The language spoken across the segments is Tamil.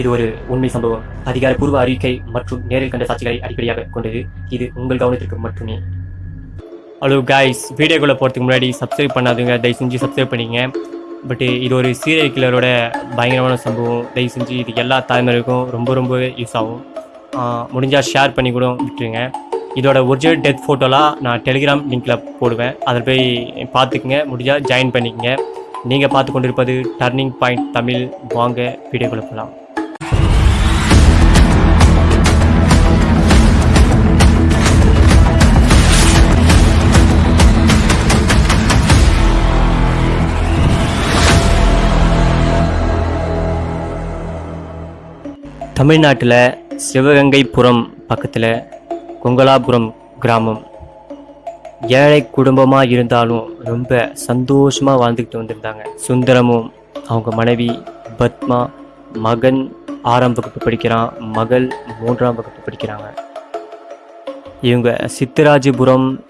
இது ஒரு உண்மை சம்பவம். அதிகாரப்பூர்வ அறிக்கை மற்றும் நேரில் கண்ட சாட்சிகளை அடிப்படையாக கொண்டது. இது உங்கள் கவனத்திற்கு மட்டுமே. ஹலோ காய்ஸ் வீடியோக்குள்ளே போகிறதுக்கு முன்னாடி சப்ஸ்கிரைப் பண்ணாதுங்க. தயவு செஞ்சு சப்ஸ்கிரைப் பண்ணிங்க பட் இது ஒரு சீரியல் கில்லரோட பயங்கரமான சம்பவம். தயவு செஞ்சு இது எல்லா தலைமுறைக்கும் ரொம்ப ரொம்ப யூஸ் ஆகும். முடிஞ்சால் ஷேர் பண்ணி கூட விட்டுருங்க. இதோட ஒரிஜினல் டெத் ஃபோட்டோலாம் நான் டெலிகிராம் லிங்க்கில் போடுவேன். அதில் போய் பார்த்துக்குங்க. முடிஞ்சால் ஜாயின் பண்ணிக்கங்க. நீங்கள் பார்த்து கொண்டிருப்பது டர்னிங் பாயிண்ட் தமிழ். வாங்க வீடியோக்குள்ளே போகலாம் தமிழ்நாட்டில் சிவகங்கைபுரம் பக்கத்தில் கொங்கலாபுரம் கிராமம். ஏழை குடும்பமாக இருந்தாலும் ரொம்ப சந்தோஷமாக வாழ்ந்துக்கிட்டு வந்திருந்தாங்க. சுந்தரமும் அவங்க மனைவி பத்மா மகன் ஆறாம் வகுப்பு படிக்கிறான் மகள் மூன்றாம் வகுப்பு படிக்கிறாங்க. இவங்க சித்தராஜபுரம்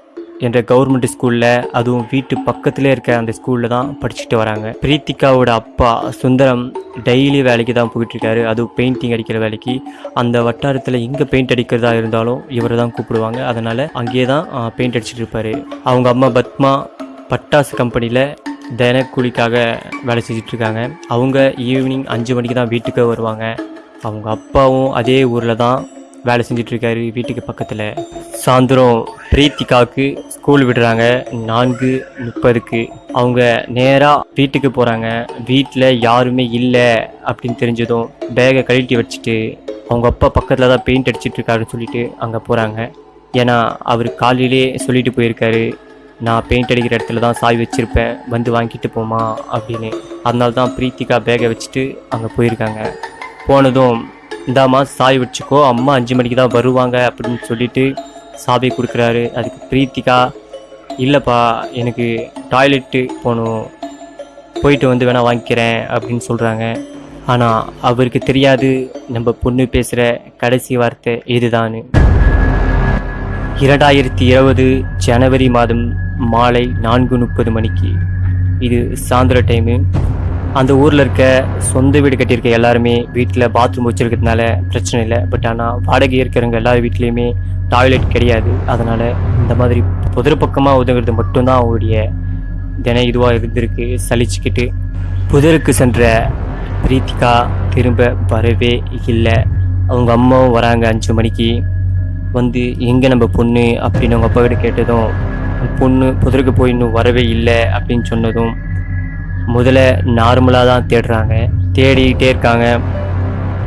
என்ற கவர்மெண்ட் ஸ்கூலில் அதுவும் வீட்டு பக்கத்தில் இருக்க அந்த ஸ்கூலில் தான் படிச்சுட்டு வராங்க. பிரீத்திகாவோட அப்பா சுந்தரம் டெய்லி வேலைக்கு தான் போயிட்டுருக்காரு. அதுவும் பெயிண்டிங் அடிக்கிற வேலைக்கு. அந்த வட்டாரத்தில் எங்கே பெயிண்ட் அடிக்கிறதா இருந்தாலும் இவரை தான் கூப்பிடுவாங்க. அதனால் அங்கேயே தான் பெயிண்ட் அடிச்சிட்டு இருப்பார். அவங்க அம்மா பத்மா பட்டாசு கம்பெனியில் தினக்கூலிக்காக வேலை செஞ்சிட்ருக்காங்க. அவங்க ஈவினிங் அஞ்சு மணிக்கு தான் வீட்டுக்கு வருவாங்க. அவங்க அப்பாவும் அதே ஊரில் தான் வேலை செஞ்சிட்ருக்காரு வீட்டுக்கு பக்கத்தில். சாயந்தரம் பிரீத்திகாவுக்கு ஸ்கூல் விடுறாங்க. நான்கு முப்பதுக்கு. அவங்க நேராக வீட்டுக்கு போகிறாங்க வீட்டில் யாருமே இல்லை அப்படின்னு தெரிஞ்சதும் பேகை கழட்டி வச்சுட்டு அவங்க அப்பா பக்கத்தில் தான் பெயிண்ட் அடிச்சிட்ருக்காருன்னு சொல்லிட்டு அங்கே போகிறாங்க ஏன்னா அவர் காலையிலே சொல்லிட்டு போயிருக்காரு. நான் பெயிண்ட் அடிக்கிற இடத்துல தான் சாய் வச்சுருப்பேன். வந்து வாங்கிட்டு போமா அப்படின்னு. அதனால தான் பிரீத்திகா பேகை வச்சுட்டு அங்கே போயிருக்காங்க. போனதும் இந்தாம்மா சாய் வச்சுக்கோ அம்மா அஞ்சு மணிக்கு தான் வருவாங்க அப்படின்னு சொல்லிட்டு சாவி கொடுக்குறாரு. அதுக்கு பிரீத்திகா இல்லைப்பா எனக்கு டாய்லெட்டு போகணும். போயிட்டு வந்து வேணால் வாங்கிக்கிறேன் அப்படின்னு சொல்கிறாங்க ஆனால் அவருக்கு தெரியாது நம்ம பொண்ணு பேசுகிற கடைசி வார்த்தை இதுதான் இரண்டாயிரத்தி இருபது ஜனவரி மாதம் மாலை நான்கு முப்பது மணிக்கு. இது சாயந்தர டைமு அந்த ஊரில் இருக்க சொந்த வீடு கட்டியிருக்க எல்லாருமே வீட்டில் பாத்ரூம் வச்சுருக்கிறதுனால பிரச்சனை இல்லை. பட் ஆனால் வாடகை இருக்கிறவங்க எல்லா வீட்லேயுமே டாய்லெட் கிடையாது. அதனால் இந்த மாதிரி புதிர பக்கமாக உதவுறது மட்டும்தான் அவங்களுடைய தின இதுவாக இருந்திருக்கு. சலிச்சுக்கிட்டு புதருக்கு சென்ற பிரீத்திகா திரும்ப வரவே இல்லை. அவங்க அம்மாவும் வராங்க அஞ்சு மணிக்கு. வந்து எங்கே நம்ம பொண்ணு? அப்படின்னு அவங்க அப்பாக்கிட்ட கேட்டதும் பொண்ணு புதருக்கு போய் இன்னும் வரவே இல்லை. அப்படின்னு சொன்னதும் முதல்ல நார்மலாக தான் தேடுறாங்க. தேடிக்கிட்டே இருக்காங்க.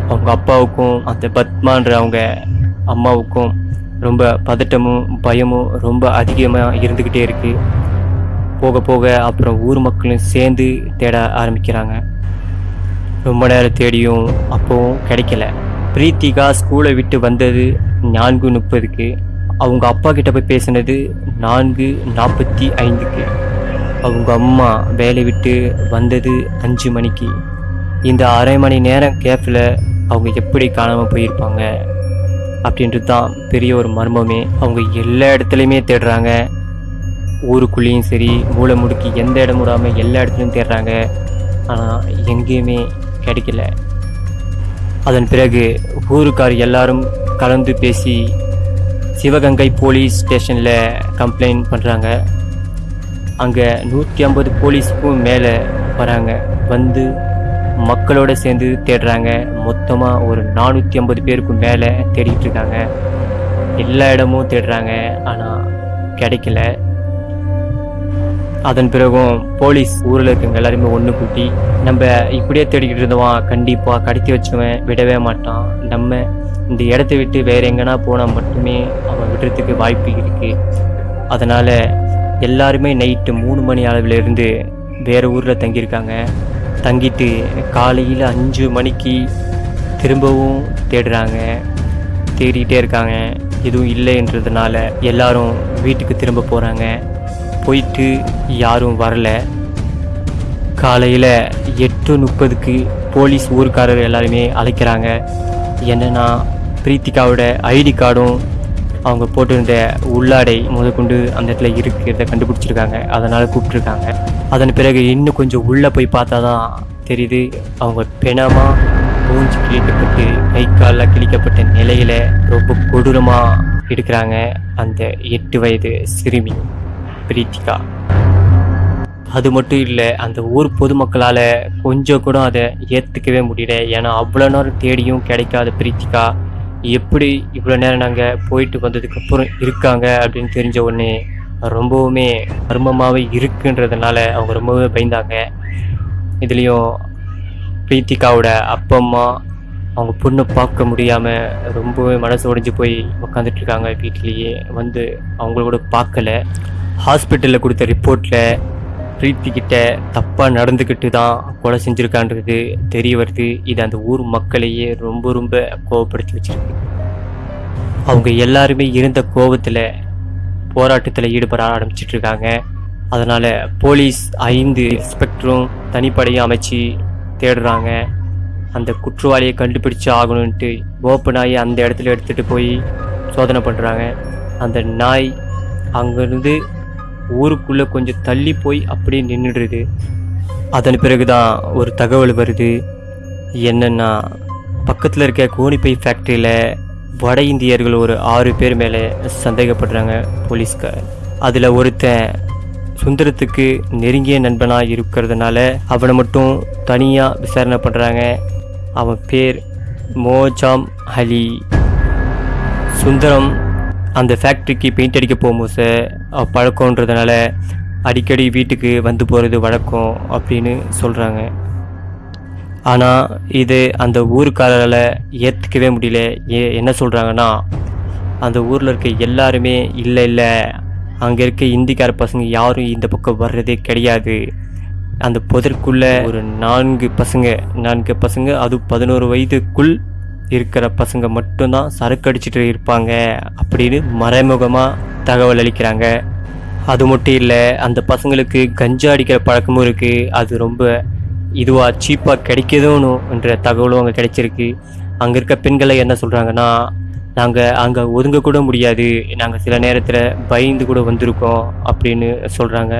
அவங்க அப்பாவுக்கும் அந்த பத்மான்ற அவங்க அம்மாவுக்கும் ரொம்ப பதட்டமும் பயமும் ரொம்ப அதிகமாக இருந்துக்கிட்டே இருக்குது போக போக அப்புறம் ஊர் மக்களும் சேர்ந்து தேட ஆரம்பிக்கிறாங்க. ரொம்ப நேரம் தேடியும் அப்போவும் கிடைக்கல. பிரீத்திகா ஸ்கூலை விட்டு வந்தது நான்கு முப்பதுக்கு. அவங்க அப்பா கிட்ட போய் பேசினது நான்கு நாற்பத்தி ஐந்துக்கு. அவங்க அம்மா வேலை விட்டு வந்தது அஞ்சு மணிக்கு. இந்த அரை மணி நேரம் கேப்பில் அவங்க எப்படி காணாமல் போயிருப்பாங்க? அப்படின்றது தான் பெரிய ஒரு மர்மமே. அவங்க எல்லா இடத்துலையுமே தேடுறாங்க. ஊருக்குள்ளேயும் சரி மூளை முடுக்கி எந்த இடம் விடாமல் எல்லா இடத்துலையும் தேடுறாங்க. ஆனால் எங்கேயுமே கிடைக்கல. அதன் பிறகு ஊருக்கார் எல்லாரும் கலந்து பேசி சிவகங்கை போலீஸ் ஸ்டேஷனில் கம்ப்ளைண்ட் பண்ணுறாங்க அங்கே நூற்றி ஐம்பது போலீஸுக்கும் மேலே வராங்க. வந்து மக்களோட சேர்ந்து தேடுறாங்க. மொத்தமாக ஒரு நானூற்றி ஐம்பது பேருக்கும் மேலே தேடிக்கிட்டு இருக்காங்க எல்லா இடமும் தேடுறாங்க. ஆனால் கிடைக்கல. அதன் பிறகும் போலீஸ் ஊரில் இருக்கவங்க எல்லாருமே ஒன்று கூட்டி நம்ம இப்படியே தேடிக்கிட்டு இருந்தவன் கண்டிப்பாக கடத்தி வச்சுவேன் விடவே மாட்டான். நம்ம இந்த இடத்த விட்டு வேற எங்கன்னா போனால் மட்டுமே அவன் விடுறதுக்கு வாய்ப்பு இருக்குது அதனால் எல்லாருமே நைட்டு மூணு மணி அளவிலிருந்து வேறு ஊரில் தங்கியிருக்காங்க. தங்கிட்டு காலையில் அஞ்சு மணிக்கு திரும்பவும் தேடுறாங்க. தேடிக்கிட்டே இருக்காங்க. எதுவும் இல்லைன்றதுனால எல்லாரும் வீட்டுக்கு திரும்ப போகிறாங்க போயிட்டு யாரும் வரல. காலையில் எட்டு முப்பதுக்கு போலீஸ் ஊருக்காரர் எல்லாருமே அழைக்கிறாங்க. என்னென்னா பிரீத்திகாவோட ஐடி கார்டும் அவங்க போட்டிருந்த உள்ளாடை முதற்கொண்டு அந்த இடத்துல இருக்கிறத கண்டுபிடிச்சிருக்காங்க. அதனால் கூப்பிட்ருக்காங்க அதன் பிறகு இன்னும் கொஞ்சம் உள்ளே போய் பார்த்தா தான் தெரியுது அவங்க பிணமாக மூஞ்சி கிழிக்கப்பட்டு கை காலில் கிழிக்கப்பட்ட நிலையில் ரொம்ப கொடூரமாக இருக்கிறாங்க அந்த எட்டு வயது சிறுமி பிரீத்திகா. அது மட்டும் இல்லை அந்த ஊர் பொதுமக்களால் கொஞ்சம் கூட அதை ஏற்றுக்கவே முடியல. ஏன்னா அவ்வளோ நேரம் தேடியும் கிடைக்காத பிரீத்திகா எப்படி இவ்வளோ நேரம் நாங்கள் போயிட்டு வந்ததுக்கப்புறம் இருக்காங்க அப்படின்னு தெரிஞ்ச உடனே ரொம்பவுமே மர்மமாகவே இருக்குன்றதுனால அவங்க ரொம்பவே பயந்தாங்க. இதுலேயும் பிரீத்திகாவோட அப்பா அம்மா அவங்க பொண்ணை பார்க்க முடியாமல் ரொம்பவே மனசு உடைஞ்சு போய் உக்காந்துட்ருக்காங்க வீட்லேயே வந்து அவங்களோட பார்க்கல. ஹாஸ்பிட்டலில் கொடுத்த ரிப்போர்ட்டில் பிரீத்திக்கிட்ட தப்பாக நடந்துக்கிட்டு தான் கொலை செஞ்சுருக்கான்றது தெரிய வருது. இது அந்த ஊர் மக்களையே ரொம்ப ரொம்ப கோவப்படுத்தி வச்சிருக்கு. அவங்க எல்லாருமே இருந்த கோபத்தில் போராட்டத்தில் ஈடுபட ஆரம்பிச்சிட்டு இருக்காங்க அதனால் போலீஸ் ஐந்து இன்ஸ்பெக்டரும் தனிப்படையும் அமைச்சு தேடுறாங்க. அந்த குற்றவாளியை கண்டுபிடிச்சு ஆகணுன்ட்டு ஓப்பு நாயை அந்த இடத்துல எடுத்துகிட்டு போய் சோதனை பண்ணுறாங்க அந்த நாய் அங்கேருந்து ஊருக்குள்ளே கொஞ்சம் தள்ளி போய் அப்படியே நின்றுடுது அதன் பிறகு தான் ஒரு தகவல் வருது. என்னென்னா பக்கத்தில் இருக்க கோணிப்பை ஃபேக்ட்ரியில் வட இந்தியர்கள் ஒரு ஆறு பேர் மேலே சந்தேகப்படுறாங்க போலீஸ்கார். அதில் ஒருத்தன் சுந்தரத்துக்கு நெருங்கிய நண்பனாக இருக்கிறதுனால அவனை மட்டும் தனியாக விசாரணை பண்ணுறாங்க அவன் பேர் மோஜாம் அலி. சுந்தரம் அந்த ஃபேக்ட்ரிக்கு பெயிண்ட் அடிக்க போகும்போது அவ பழக்கன்றதுனால அடிக்கடி வீட்டுக்கு வந்து போகிறது வழக்கம் அப்படின்னு சொல்கிறாங்க ஆனால் இது அந்த ஊருக்காரரால் ஏற்றுக்கவே முடியல. ஏ என்ன சொல்கிறாங்கன்னா அந்த ஊரில் இருக்க எல்லாருமே இல்லை இல்லை அங்கே இருக்க இந்திக்கார பசங்க யாரும் இந்த பக்கம் வர்றதே கிடையாது. அந்த பொதற்குள்ளே ஒரு நான்கு பசங்க நான்கு பசங்க அது பதினோரு வயதுக்குள் இருக்கிற பசங்க மட்டும்தான் சரக்கு அடிச்சுட்டு இருப்பாங்க அப்படின்னு மறைமுகமாக தகவல் அளிக்கிறாங்க. அது மட்டும் இல்லை அந்த பசங்களுக்கு கஞ்சா அடிக்கிற பழக்கமும் இருக்குது அது ரொம்ப இதுவாக சீப்பாக கிடைக்குதோன்னு என்ற தகவலும் அங்கே கிடைச்சிருக்கு. அங்கே இருக்க பெண்களை என்ன சொல்கிறாங்கன்னா நாங்கள் அங்கே ஒதுங்க கூட முடியாது. நாங்கள் சில நேரத்தில் பயந்து கூட வந்திருக்கோம் அப்படின்னு சொல்கிறாங்க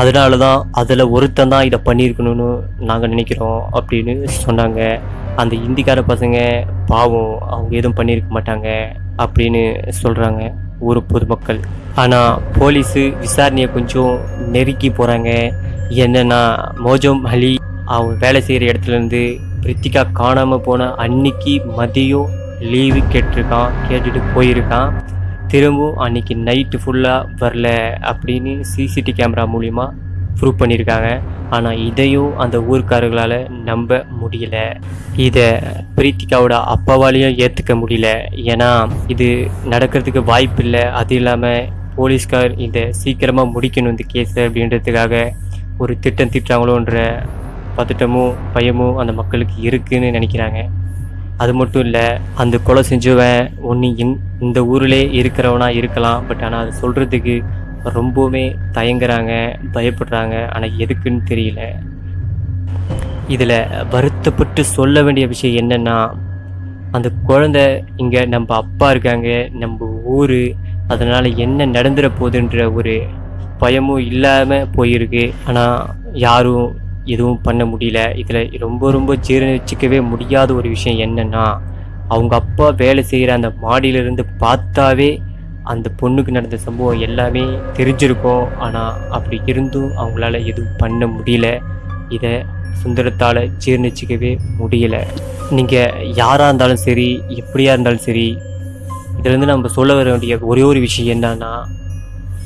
அதனால தான் அதில் ஒருத்தன் தான் இதை பண்ணியிருக்கணும்னு நாங்கள் நினைக்கிறோம் அப்படின்னு சொன்னாங்க. அந்த இந்திக்கார பசங்க பாவம் அவங்க எதுவும் பண்ணியிருக்க மாட்டாங்க அப்படின்னு சொல்கிறாங்க ஊர் பொதுமக்கள். ஆனால் போலீஸு விசாரணையை கொஞ்சம் நெருக்கி போகிறாங்க என்னென்னா மோஜம் அலி அவங்க வேலை செய்கிற இடத்துலேருந்து பிரித்திகா காணாமல் போன அன்னைக்கு மதியம் லீவு கேட்டிருக்கான் கேட்டுட்டு போயிருக்கான். திரும்பவும் அன்னைக்கு நைட்டு ஃபுல்லாக வரல அப்படின்னு சிசிடி கேமரா மூலிமா ப்ரூவ் பண்ணியிருக்காங்க ஆனால் இதையும் அந்த ஊருக்காரர்களால் நம்ப முடியல. இதை பிரீத்திகாவோட அப்பாவாலையும் ஏற்றுக்க முடியல. ஏன்னா இது நடக்கிறதுக்கு வாய்ப்பு இல்லை. அது இல்லாமல் போலீஸ்கார் இதை சீக்கிரமாக முடிக்கணும் இந்த கேஸ் அப்படின்றதுக்காக ஒரு திட்டம் திட்டாங்களோன்ற பதட்டமும் பயமும் அந்த மக்களுக்கு இருக்குன்னு நினைக்கிறாங்க. அது மட்டும் இல்லை அந்த கொலை செஞ்சவன் ஒன்று இந் இந்த ஊரிலே இருக்கிறவனா இருக்கலாம். பட் ஆனால் அதை சொல்கிறதுக்கு ரொம்பவுமே தயங்குறாங்க பயப்படுறாங்க. ஆனால் எதுக்குன்னு தெரியல. இதில் வருத்தப்பட்டு சொல்ல வேண்டிய விஷயம் என்னென்னா அந்த குழந்தை இங்கே நம்ம அப்பா இருக்காங்க நம்ம ஊர் அதனால் என்ன நடந்துட போகுதுன்ற ஒரு பயமும் இல்லாமல் போயிருக்கு. ஆனால் யாரும் எதுவும் பண்ண முடியல. இதில் ரொம்ப ரொம்ப ஜீரணிச்சிக்கவே முடியாத ஒரு விஷயம் என்னென்னா அவங்க அப்பா வேலை செய்கிற அந்த மாடியிலிருந்து பார்த்தாவே அந்த பொண்ணுக்கு நடந்த சம்பவம் எல்லாமே தெரிஞ்சிருக்கும். ஆனால் அப்படி இருந்தும் அவங்களால எதுவும் பண்ண முடியல. இதை சுந்தரத்தால் ஜீர்ணிச்சிக்கவே முடியல. நீங்கள் யாராக இருந்தாலும் சரி எப்படியா இருந்தாலும் சரி இதிலேருந்து நம்ம சொல்ல வர வேண்டிய ஒரே ஒரு விஷயம் என்னன்னா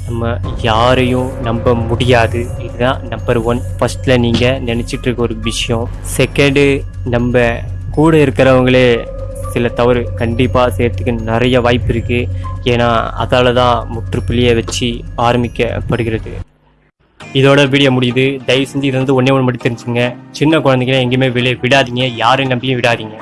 நம்ம யாரையும் நம்ப முடியாது. இதுதான் நம்பர் ஒன் ஃபஸ்ட்டில் நீங்கள் நினச்சிட்டு இருக்க ஒரு விஷயம். செகண்டு நம்ம கூட இருக்கிறவங்களே சில தவறு கண்டிப்பாக செய்யறதுக்கு நிறைய வாய்ப்பு இருக்குது ஏன்னா அதால் தான் முற்றுப்புள்ளியை வச்சு ஆரம்பிக்கப்படுகிறது. இதோட வீடியோ முடியுது. தயவு செஞ்சு இது வந்து ஒன்றே ஒன்று மட்டும் தெரிஞ்சுங்க சின்ன குழந்தைங்களை எங்கேயுமே வெளியே விடாதீங்க. யாரையும் நம்பியும் விடாதீங்க.